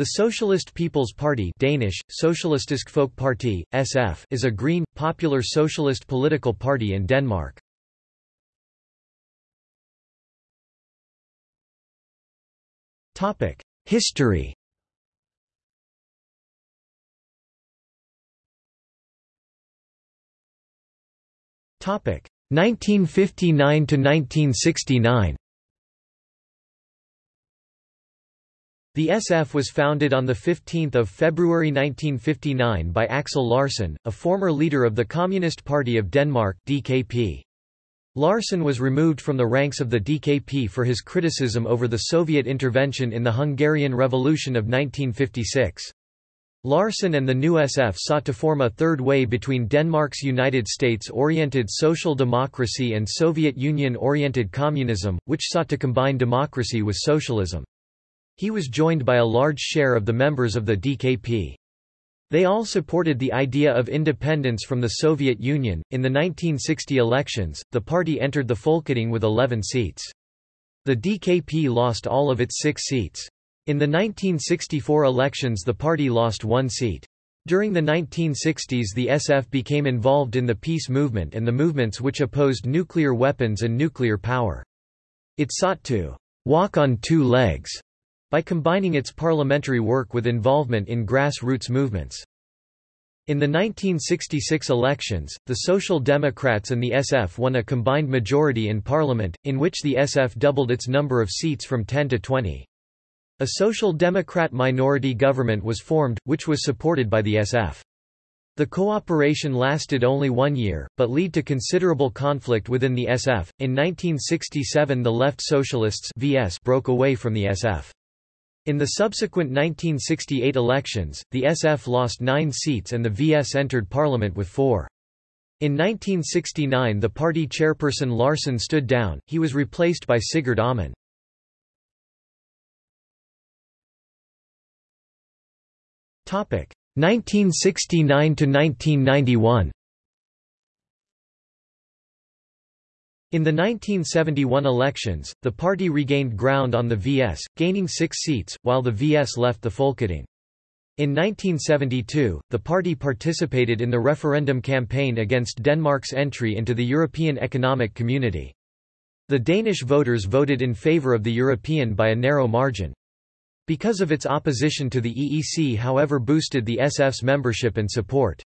The Socialist People's Party Danish, Folkeparti, SF is a green, popular socialist political party in Denmark. History Topic 1959 to 1969 The SF was founded on 15 February 1959 by Axel Larsen, a former leader of the Communist Party of Denmark DKP. Larsen was removed from the ranks of the DKP for his criticism over the Soviet intervention in the Hungarian Revolution of 1956. Larsen and the new SF sought to form a third way between Denmark's United States-oriented social democracy and Soviet Union-oriented communism, which sought to combine democracy with socialism. He was joined by a large share of the members of the DKP. They all supported the idea of independence from the Soviet Union. In the 1960 elections, the party entered the Folketing with 11 seats. The DKP lost all of its six seats. In the 1964 elections the party lost one seat. During the 1960s the SF became involved in the peace movement and the movements which opposed nuclear weapons and nuclear power. It sought to walk on two legs by combining its parliamentary work with involvement in grassroots movements. In the 1966 elections, the Social Democrats and the SF won a combined majority in parliament, in which the SF doubled its number of seats from 10 to 20. A Social Democrat minority government was formed, which was supported by the SF. The cooperation lasted only one year, but led to considerable conflict within the SF. In 1967 the Left Socialists VS broke away from the SF. In the subsequent 1968 elections, the SF lost nine seats and the VS entered parliament with four. In 1969 the party chairperson Larsen stood down, he was replaced by Sigurd Aumann. Topic 1969 to 1991. In the 1971 elections, the party regained ground on the VS, gaining six seats, while the VS left the Folketing. In 1972, the party participated in the referendum campaign against Denmark's entry into the European Economic Community. The Danish voters voted in favour of the European by a narrow margin. Because of its opposition to the EEC however boosted the SF's membership and support.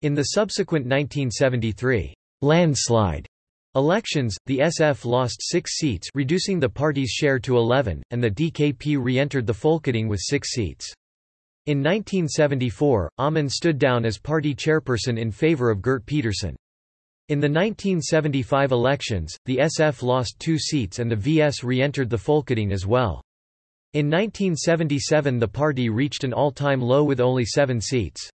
In the subsequent 1973 landslide Elections, the SF lost six seats reducing the party's share to 11, and the DKP re-entered the Folketing with six seats. In 1974, Aumann stood down as party chairperson in favor of Gert Petersen. In the 1975 elections, the SF lost two seats and the VS re-entered the Folketing as well. In 1977 the party reached an all-time low with only seven seats.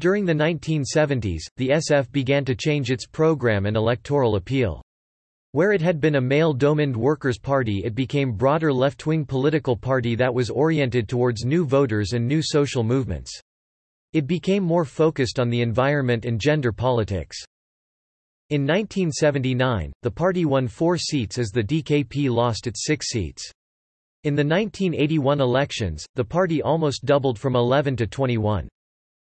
During the 1970s, the SF began to change its program and electoral appeal. Where it had been a male-domined workers' party it became broader left-wing political party that was oriented towards new voters and new social movements. It became more focused on the environment and gender politics. In 1979, the party won four seats as the DKP lost its six seats. In the 1981 elections, the party almost doubled from 11 to 21.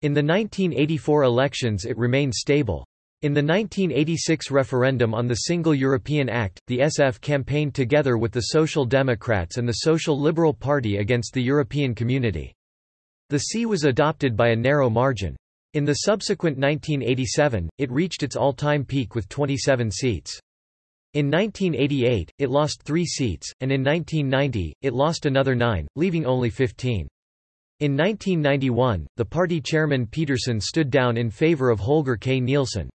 In the 1984 elections it remained stable. In the 1986 referendum on the Single European Act, the SF campaigned together with the Social Democrats and the Social Liberal Party against the European Community. The C was adopted by a narrow margin. In the subsequent 1987, it reached its all-time peak with 27 seats. In 1988, it lost three seats, and in 1990, it lost another nine, leaving only 15. In 1991, the party chairman Petersen stood down in favor of Holger K. Nielsen.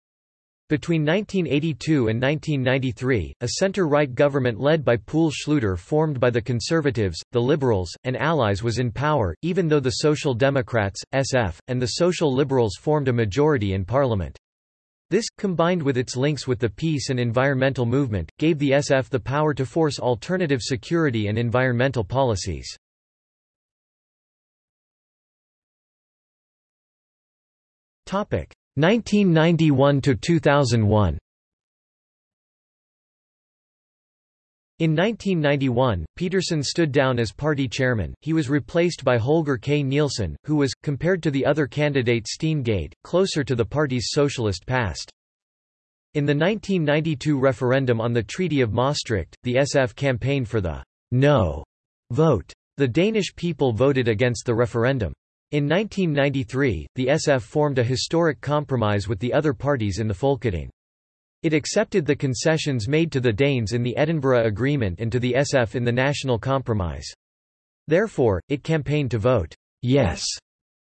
Between 1982 and 1993, a center-right government led by Poul Schlüter formed by the Conservatives, the Liberals, and Allies was in power, even though the Social Democrats, SF, and the Social Liberals formed a majority in parliament. This, combined with its links with the peace and environmental movement, gave the SF the power to force alternative security and environmental policies. 1991 to 2001 In 1991, Petersen stood down as party chairman, he was replaced by Holger K. Nielsen, who was, compared to the other candidate Steen Gade, closer to the party's socialist past. In the 1992 referendum on the Treaty of Maastricht, the SF campaigned for the «no» vote. The Danish people voted against the referendum. In 1993, the SF formed a historic compromise with the other parties in the Folketing. It accepted the concessions made to the Danes in the Edinburgh Agreement and to the SF in the National Compromise. Therefore, it campaigned to vote yes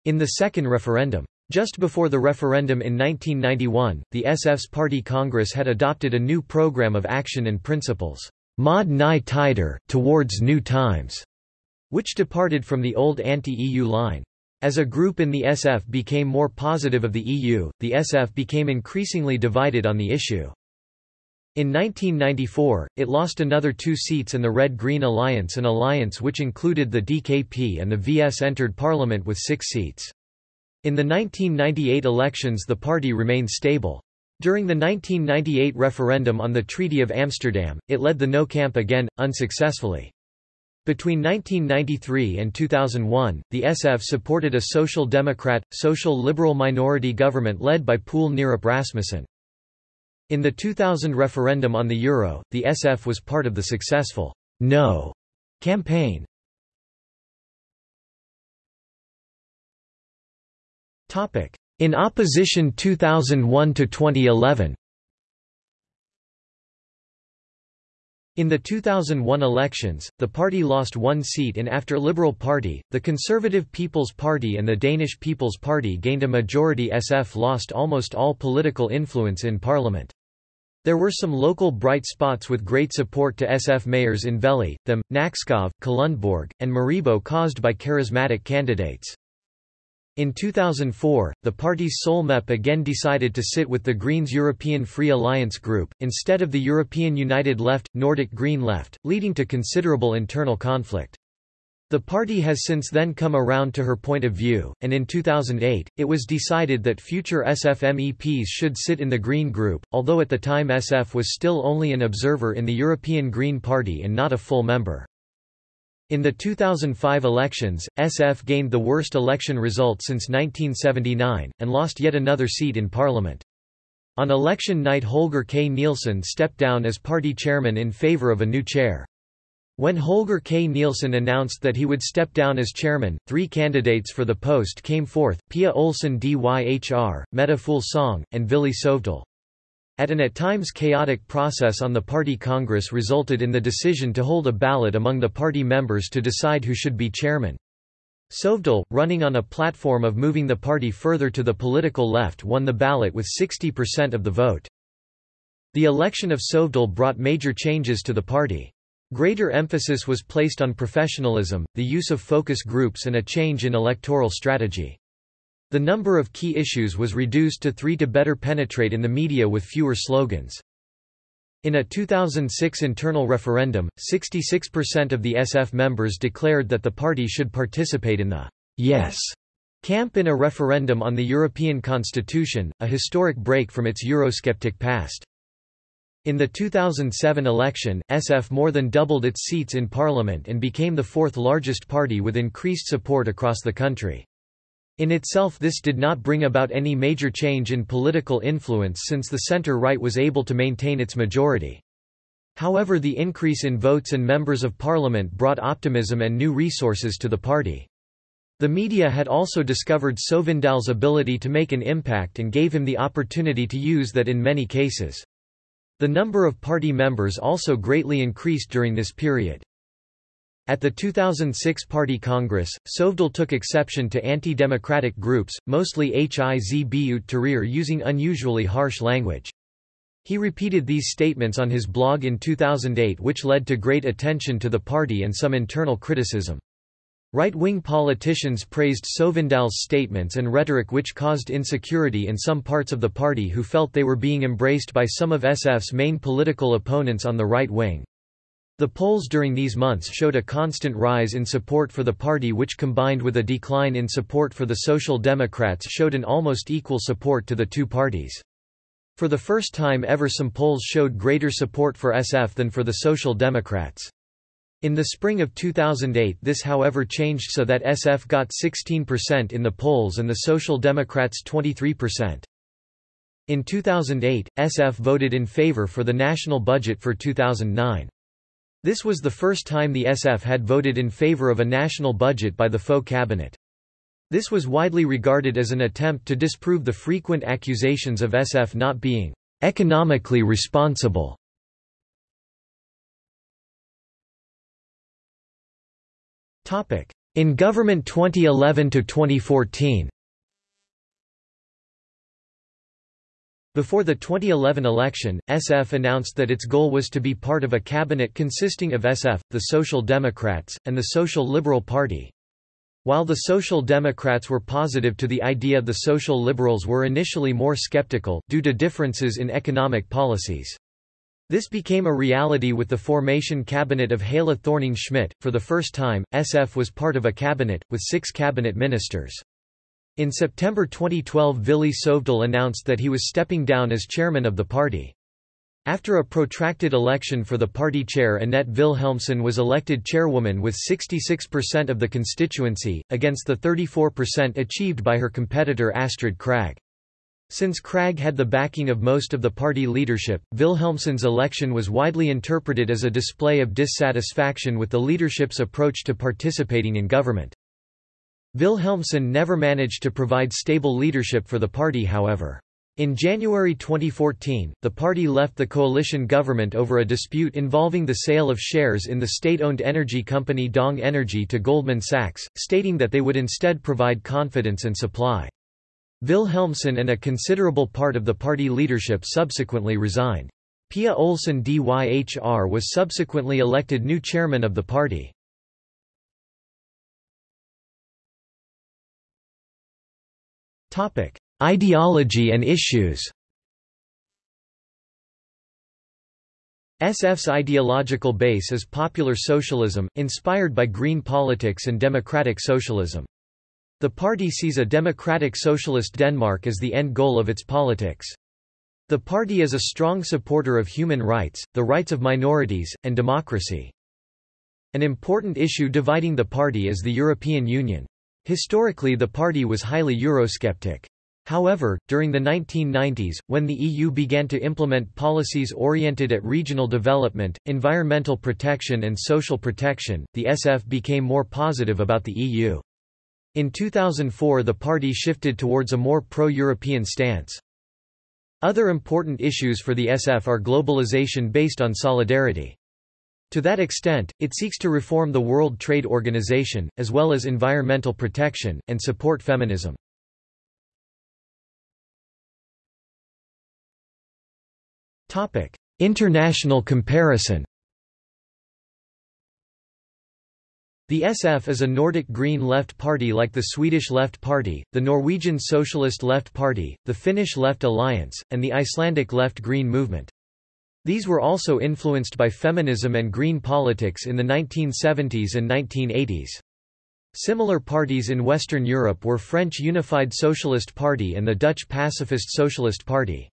in the second referendum. Just before the referendum in 1991, the SF's party congress had adopted a new program of action and principles, Mod Nye Tider, towards new times, which departed from the old anti-EU line. As a group in the SF became more positive of the EU, the SF became increasingly divided on the issue. In 1994, it lost another two seats and the Red-Green Alliance an alliance which included the DKP and the VS entered parliament with six seats. In the 1998 elections the party remained stable. During the 1998 referendum on the Treaty of Amsterdam, it led the no camp again, unsuccessfully. Between 1993 and 2001, the SF supported a social democrat, social liberal minority government led by Poul Nyrup Rasmussen. In the 2000 referendum on the euro, the SF was part of the successful No campaign. In opposition 2001 to 2011 In the 2001 elections, the party lost one seat and after Liberal Party, the Conservative People's Party and the Danish People's Party gained a majority SF lost almost all political influence in parliament. There were some local bright spots with great support to SF mayors in Vejle, Them, Nakskov, Kalundborg, and Maribo caused by charismatic candidates. In 2004, the party's sole MEP again decided to sit with the Greens European Free Alliance group, instead of the European United Left, Nordic Green Left, leading to considerable internal conflict. The party has since then come around to her point of view, and in 2008, it was decided that future SF MEPs should sit in the Green Group, although at the time SF was still only an observer in the European Green Party and not a full member. In the 2005 elections, SF gained the worst election result since 1979, and lost yet another seat in parliament. On election night Holger K. Nielsen stepped down as party chairman in favor of a new chair. When Holger K. Nielsen announced that he would step down as chairman, three candidates for the post came forth, Pia Olsen Dyhr, Mette Fuglsang, and Villy Søvndal. At an at times chaotic process on the party congress resulted in the decision to hold a ballot among the party members to decide who should be chairman. Søvndal, running on a platform of moving the party further to the political left won the ballot with 60% of the vote. The election of Søvndal brought major changes to the party. Greater emphasis was placed on professionalism, the use of focus groups and a change in electoral strategy. The number of key issues was reduced to three to better penetrate in the media with fewer slogans. In a 2006 internal referendum, 66% of the SF members declared that the party should participate in the yes camp in a referendum on the European Constitution, a historic break from its Eurosceptic past. In the 2007 election, SF more than doubled its seats in parliament and became the fourth largest party with increased support across the country. In itself this did not bring about any major change in political influence since the center-right was able to maintain its majority. However the increase in votes and members of parliament brought optimism and new resources to the party. The media had also discovered Søvndal's ability to make an impact and gave him the opportunity to use that in many cases. The number of party members also greatly increased during this period. At the 2006 Party Congress, Søvndal took exception to anti-democratic groups, mostly Hizb ut Tahrir using unusually harsh language. He repeated these statements on his blog in 2008 which led to great attention to the party and some internal criticism. Right-wing politicians praised Søvndal's statements and rhetoric which caused insecurity in some parts of the party who felt they were being embraced by some of SF's main political opponents on the right wing. The polls during these months showed a constant rise in support for the party which combined with a decline in support for the Social Democrats showed an almost equal support to the two parties. For the first time ever some polls showed greater support for SF than for the Social Democrats. In the spring of 2008 this however changed so that SF got 16% in the polls and the Social Democrats 23%. In 2008, SF voted in favor for the national budget for 2009. This was the first time the SF had voted in favor of a national budget by the Fogh cabinet. This was widely regarded as an attempt to disprove the frequent accusations of SF not being economically responsible. In government 2011 to 2014 Before the 2011 election, SF announced that its goal was to be part of a cabinet consisting of SF, the Social Democrats, and the Social Liberal Party. While the Social Democrats were positive to the idea the Social Liberals were initially more skeptical, due to differences in economic policies. This became a reality with the formation cabinet of Helle Thorning-Schmidt. For the first time, SF was part of a cabinet, with six cabinet ministers. In September 2012 Villy Søvndal announced that he was stepping down as chairman of the party. After a protracted election for the party chair Annette Vilhelmsen was elected chairwoman with 66% of the constituency, against the 34% achieved by her competitor Astrid Krag. Since Krag had the backing of most of the party leadership, Vilhelmsen's election was widely interpreted as a display of dissatisfaction with the leadership's approach to participating in government. Vilhelmsen never managed to provide stable leadership for the party however. In January 2014, the party left the coalition government over a dispute involving the sale of shares in the state-owned energy company Dong Energy to Goldman Sachs, stating that they would instead provide confidence and supply. Vilhelmsen and a considerable part of the party leadership subsequently resigned. Pia Olsen Dyhr was subsequently elected new chairman of the party. Ideology and issues SF's ideological base is popular socialism, inspired by green politics and democratic socialism. The party sees a democratic socialist Denmark as the end goal of its politics. The party is a strong supporter of human rights, the rights of minorities, and democracy. An important issue dividing the party is the European Union. Historically the party was highly Eurosceptic. However, during the 1990s, when the EU began to implement policies oriented at regional development, environmental protection and social protection, the SF became more positive about the EU. In 2004 the party shifted towards a more pro-European stance. Other important issues for the SF are globalization based on solidarity. To that extent, it seeks to reform the World Trade Organization, as well as environmental protection, and support feminism. International comparison The SF is a Nordic Green Left Party like the Swedish Left Party, the Norwegian Socialist Left Party, the Finnish Left Alliance, and the Icelandic Left Green Movement. These were also influenced by feminism and green politics in the 1970s and 1980s. Similar parties in Western Europe were French Unified Socialist Party and the Dutch Pacifist Socialist Party.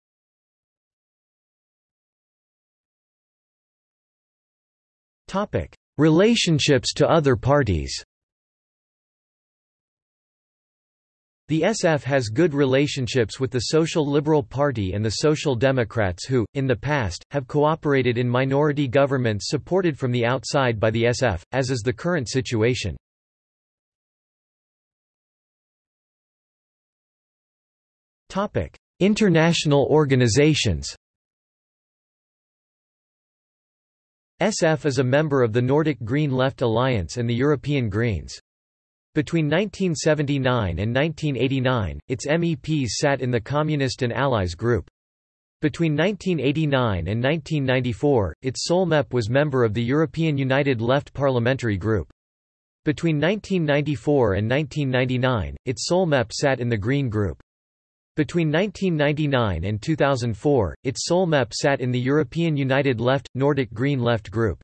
Relationships to other parties The SF has good relationships with the Social Liberal Party and the Social Democrats who, in the past, have cooperated in minority governments supported from the outside by the SF, as is the current situation. International organizations SF is a member of the Nordic Green Left Alliance and the European Greens. Between 1979 and 1989, its MEPs sat in the Communist and Allies group. Between 1989 and 1994, its sole MEP was member of the European United Left Parliamentary Group. Between 1994 and 1999, its sole MEP sat in the Green Group. Between 1999 and 2004, its sole MEP sat in the European United Left – Nordic Green Left group.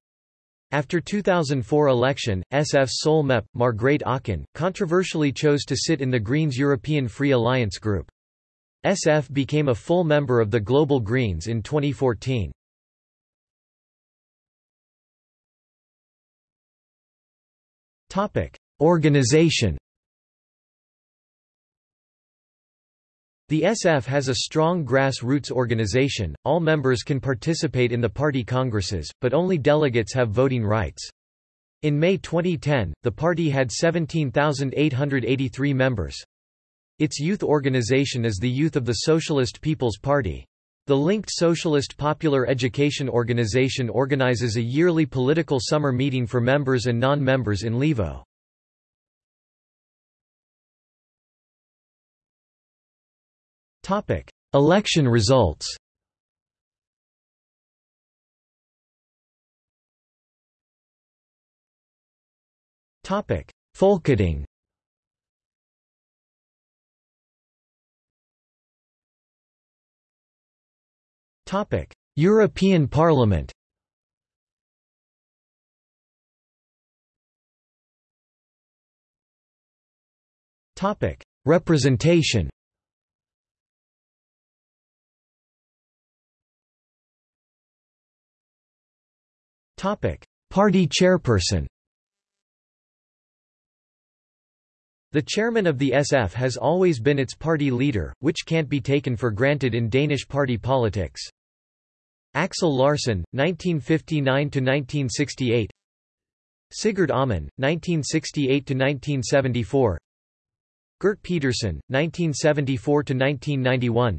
After 2004 election, SF's sole MEP, Margrethe Auken, controversially chose to sit in the Greens European Free Alliance group. SF became a full member of the Global Greens in 2014. Organization The SF has a strong grassroots organization, all members can participate in the party congresses, but only delegates have voting rights. In May 2010, the party had 17,883 members. Its youth organization is the Youth of the Socialist People's Party. The linked Socialist Popular Education Organization organizes a yearly political summer meeting for members and non-members in Levo. Election results. Topic: Folketing. European Parliament. Topic: Representation. Party chairperson. The chairman of the SF has always been its party leader, which can't be taken for granted in Danish party politics. Axel Larsen, 1959–1968 Sigurd Aumann, 1968–1974 Gert Petersen, 1974–1991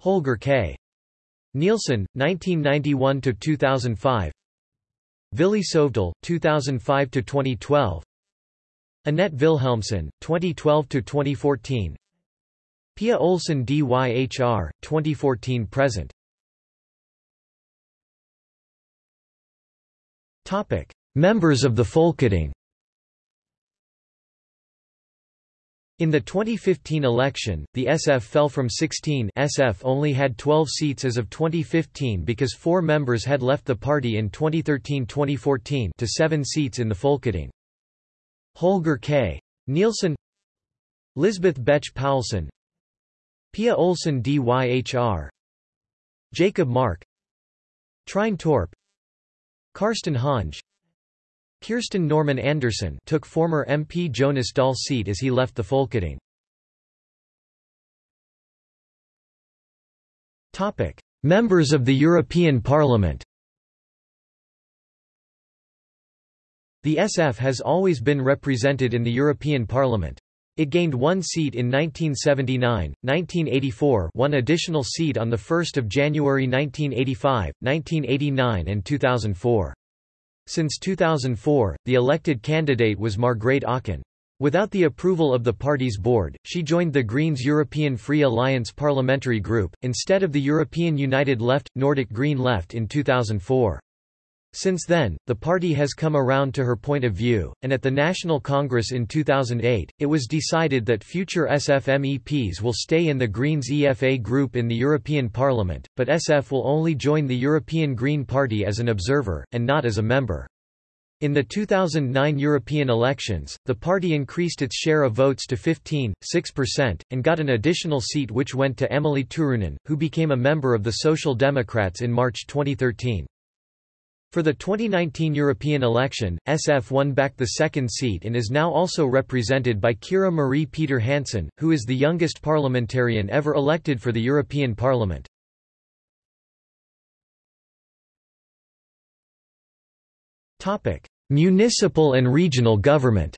Holger K. Nielsen, 1991–2005 Villy Søvndal, 2005–2012 Annette Vilhelmsen, 2012–2014 Pia Olsen DYHR, 2014–present Members of the Folketing In the 2015 election, the SF fell from 16 SF only had 12 seats as of 2015 because four members had left the party in 2013-2014 to seven seats in the Folketing. Holger K. Nielsen Lisbeth Bech Poulsen Pia Olsen DYHR Jacob Mark Trine Torp Karsten Hønge Kirsten Normann Andersen took former MP Jonas Dahl's seat as he left the Folketing. Topic: Members of the European Parliament The SF has always been represented in the European Parliament. It gained one seat in 1979, 1984 one additional seat on 1 January 1985, 1989 and 2004. Since 2004, the elected candidate was Margrethe Auken. Without the approval of the party's board, she joined the Greens European Free Alliance parliamentary group, instead of the European United Left, Nordic Green Left in 2004. Since then, the party has come around to her point of view, and at the National Congress in 2008, it was decided that future SF MEPs will stay in the Greens EFA group in the European Parliament, but SF will only join the European Green Party as an observer, and not as a member. In the 2009 European elections, the party increased its share of votes to 15.6%, and got an additional seat which went to Emilie Turunen, who became a member of the Social Democrats in March 2013. For the 2019 European election, SF won back the second seat and is now also represented by Kira Marie Peter Hansen, who is the youngest parliamentarian ever elected for the European Parliament. Municipal and regional government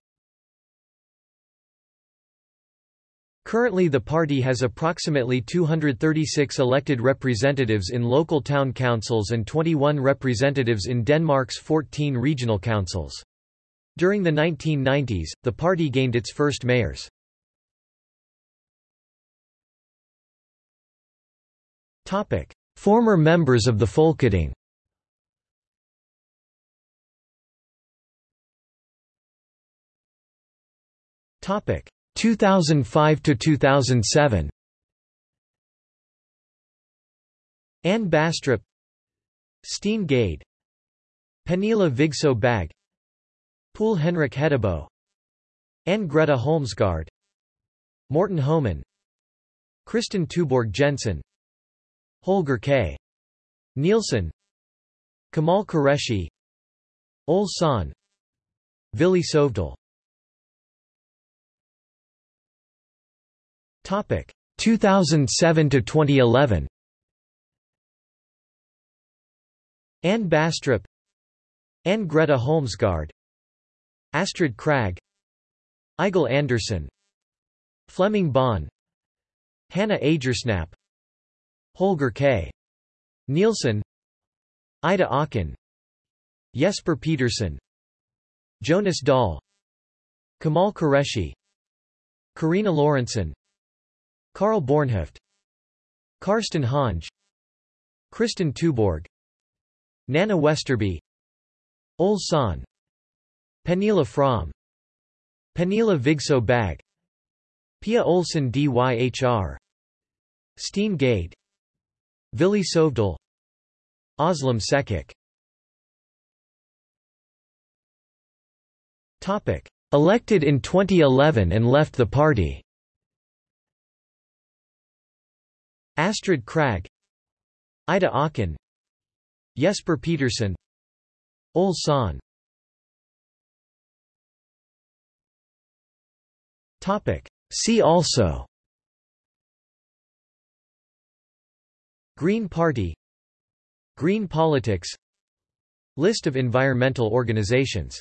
Currently the party has approximately 236 elected representatives in local town councils and 21 representatives in Denmark's 14 regional councils. During the 1990s, the party gained its first mayors. Former members of the Folketing Topic 2005 to 2007 Anne Baastrup Steen Gade Pernille Vigsø Bagge Poul Henrik Hedeboe Anne Greta Holmsgaard Morten Homann Kristen Touborg Jensen Holger K. Nielsen Kamal Qureshi Ole Sohn Villy Søvndal Topic. 2007 to 2011 Anne Baastrup, Anne Greta Holmsgaard Astrid Krag. Eigil Andersen. Flemming Bonne. Hannah Agersnap. Holger K. Nielsen. Ida Auken Jesper Petersen. Jonas Dahl. Kamal Qureshi. Karina Lorentzen Karl Bornhøft Karsten Hønge Kristen Touborg Nanna Westerby Ole Sohn Pernille Frahm Pernille Vigsø Bagge Pia Olsen Dyhr Steen Gade Villy Søvndal Özlem Cekic Elected in 2011 and left the party Astrid Krag Ida Auken Jesper Petersen Ole Sohn See also. Green Party Green politics. List of environmental organizations